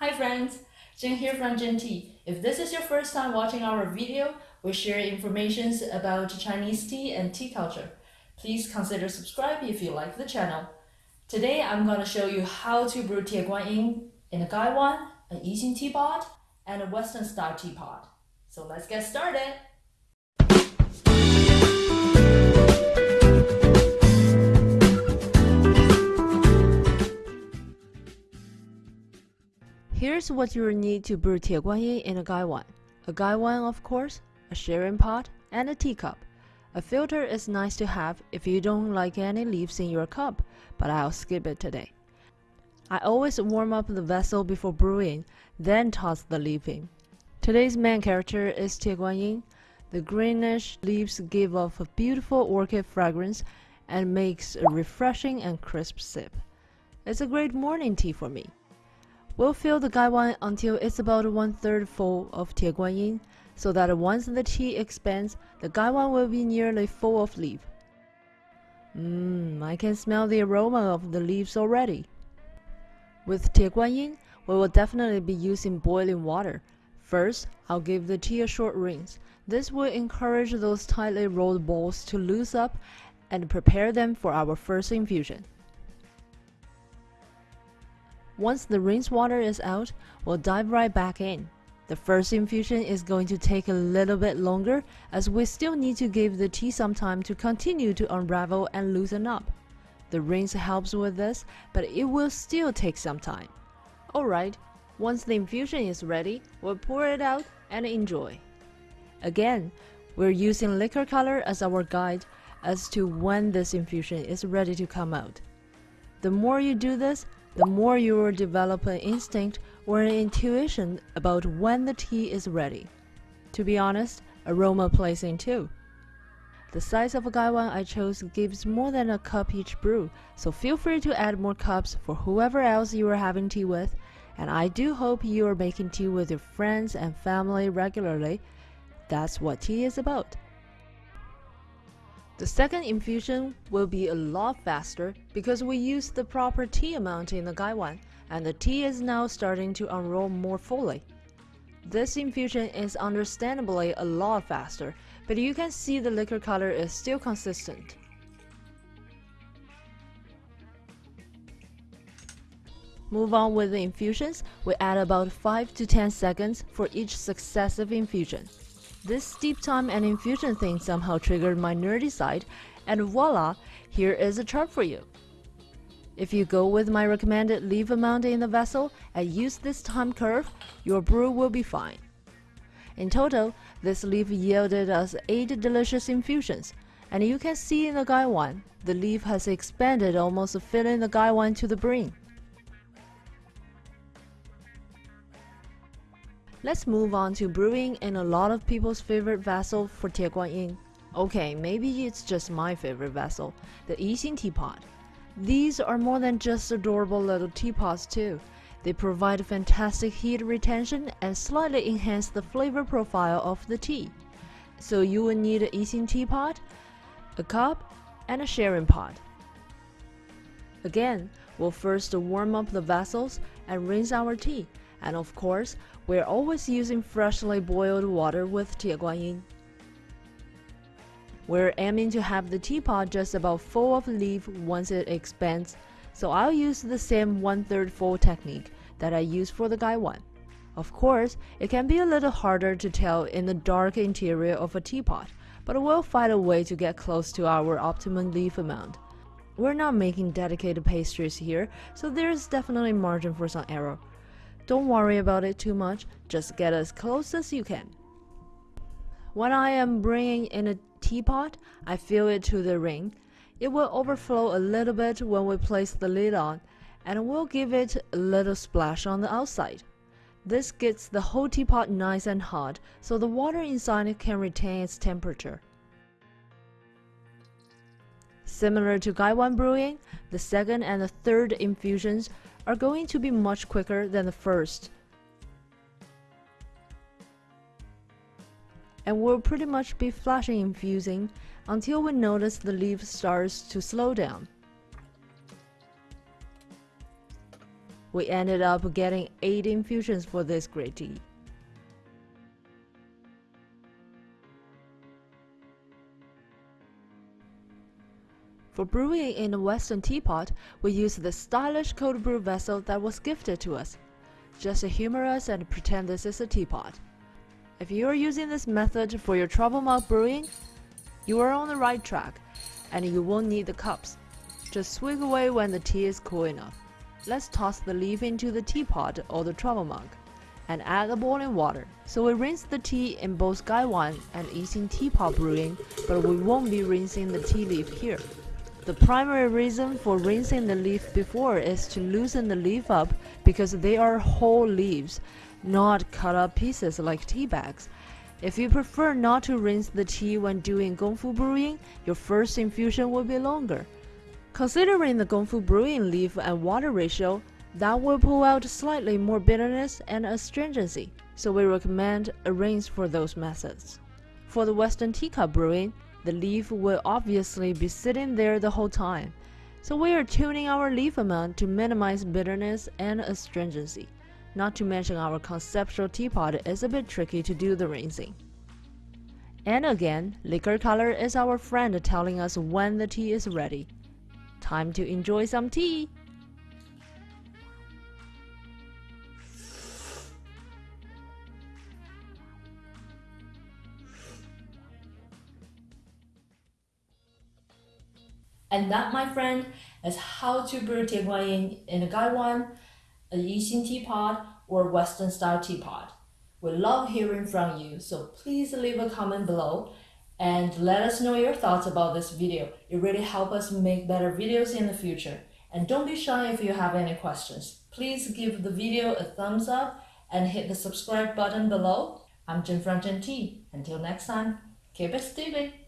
Hi friends, Jing here from Jin Tea. If this is your first time watching our video, we share information about Chinese tea and tea culture. Please consider subscribe if you like the channel. Today I'm going to show you how to brew Tie Guan Yin in a Gaiwan, an Yixing teapot, and a Western style teapot. So let's get started. Here's what you will need to brew Tie Guan Yin in a Gaiwan. A Gaiwan, of course, a sharing pot, and a teacup. A filter is nice to have if you don't like any leaves in your cup, but I'll skip it today. I always warm up the vessel before brewing, then toss the leaf in. Today's main character is Tie Guan Yin. The greenish leaves give off a beautiful orchid fragrance and makes a refreshing and crisp sip. It's a great morning tea for me. We'll fill the gaiwan until it's about one third full of Tie Guan so that once the tea expands, the gaiwan will be nearly full of leaf. Mmm, I can smell the aroma of the leaves already. With Tie Guan we will definitely be using boiling water. First, I'll give the tea a short rinse. This will encourage those tightly rolled balls to loose up and prepare them for our first infusion. Once the rinse water is out, we'll dive right back in. The first infusion is going to take a little bit longer as we still need to give the tea some time to continue to unravel and loosen up. The rinse helps with this, but it will still take some time. Alright, once the infusion is ready, we'll pour it out and enjoy. Again, we're using liquor color as our guide as to when this infusion is ready to come out. The more you do this, the more you will develop an instinct or an intuition about when the tea is ready. To be honest, aroma plays in too. The size of a gaiwan I chose gives more than a cup each brew, so feel free to add more cups for whoever else you are having tea with, and I do hope you are making tea with your friends and family regularly. That's what tea is about. The second infusion will be a lot faster because we used the proper tea amount in the gaiwan, and the tea is now starting to unroll more fully. This infusion is understandably a lot faster, but you can see the liquor color is still consistent. Move on with the infusions, we add about 5 to 10 seconds for each successive infusion. This steep time and infusion thing somehow triggered my nerdy side, and voila, here is a chart for you. If you go with my recommended leaf amount in the vessel and use this time curve, your brew will be fine. In total, this leaf yielded us 8 delicious infusions, and you can see in the gaiwan, the leaf has expanded almost filling the gaiwan to the brim. Let's move on to brewing in a lot of people's favorite vessel for Tie Guan Yin. Okay, maybe it's just my favorite vessel, the Yixing teapot. These are more than just adorable little teapots too. They provide fantastic heat retention and slightly enhance the flavor profile of the tea. So you will need a Yixing teapot, a cup, and a sharing pot. Again, we'll first warm up the vessels and rinse our tea. And of course, we're always using freshly boiled water with Tie Guan We're aiming to have the teapot just about full of leaf once it expands, so I'll use the same one-third full technique that I use for the gaiwan. Of course, it can be a little harder to tell in the dark interior of a teapot, but we'll find a way to get close to our optimum leaf amount. We're not making dedicated pastries here, so there's definitely margin for some error. Don't worry about it too much, just get as close as you can. When I am bringing in a teapot, I fill it to the ring. It will overflow a little bit when we place the lid on, and we'll give it a little splash on the outside. This gets the whole teapot nice and hot, so the water inside can retain its temperature. Similar to Gaiwan brewing, the second and the third infusions are going to be much quicker than the first. And we'll pretty much be flashing infusing until we notice the leaf starts to slow down. We ended up getting 8 infusions for this great tea. For brewing in a Western teapot, we use the stylish cold brew vessel that was gifted to us. Just humor us and pretend this is a teapot. If you are using this method for your trouble mug brewing, you are on the right track, and you won't need the cups. Just swig away when the tea is cool enough. Let's toss the leaf into the teapot or the trouble mug, and add the boiling water. So we rinse the tea in both Gaiwan and Yixing teapot brewing, but we won't be rinsing the tea leaf here. The primary reason for rinsing the leaf before is to loosen the leaf up because they are whole leaves not cut up pieces like tea bags. If you prefer not to rinse the tea when doing gongfu brewing, your first infusion will be longer. Considering the gongfu brewing leaf and water ratio, that will pull out slightly more bitterness and astringency, so we recommend a rinse for those methods. For the Western teacup brewing, the leaf will obviously be sitting there the whole time, so we are tuning our leaf amount to minimize bitterness and astringency. Not to mention our conceptual teapot is a bit tricky to do the rinsing. And again, liquor color is our friend telling us when the tea is ready. Time to enjoy some tea! And that, my friend, is how to brew Tieguanyin in a Gaiwan a Yixing teapot or Western style teapot. We love hearing from you, so please leave a comment below and let us know your thoughts about this video. It really helps us make better videos in the future. And don't be shy if you have any questions. Please give the video a thumbs up and hit the subscribe button below. I'm from Jin Tea. Until next time, keep it steamy.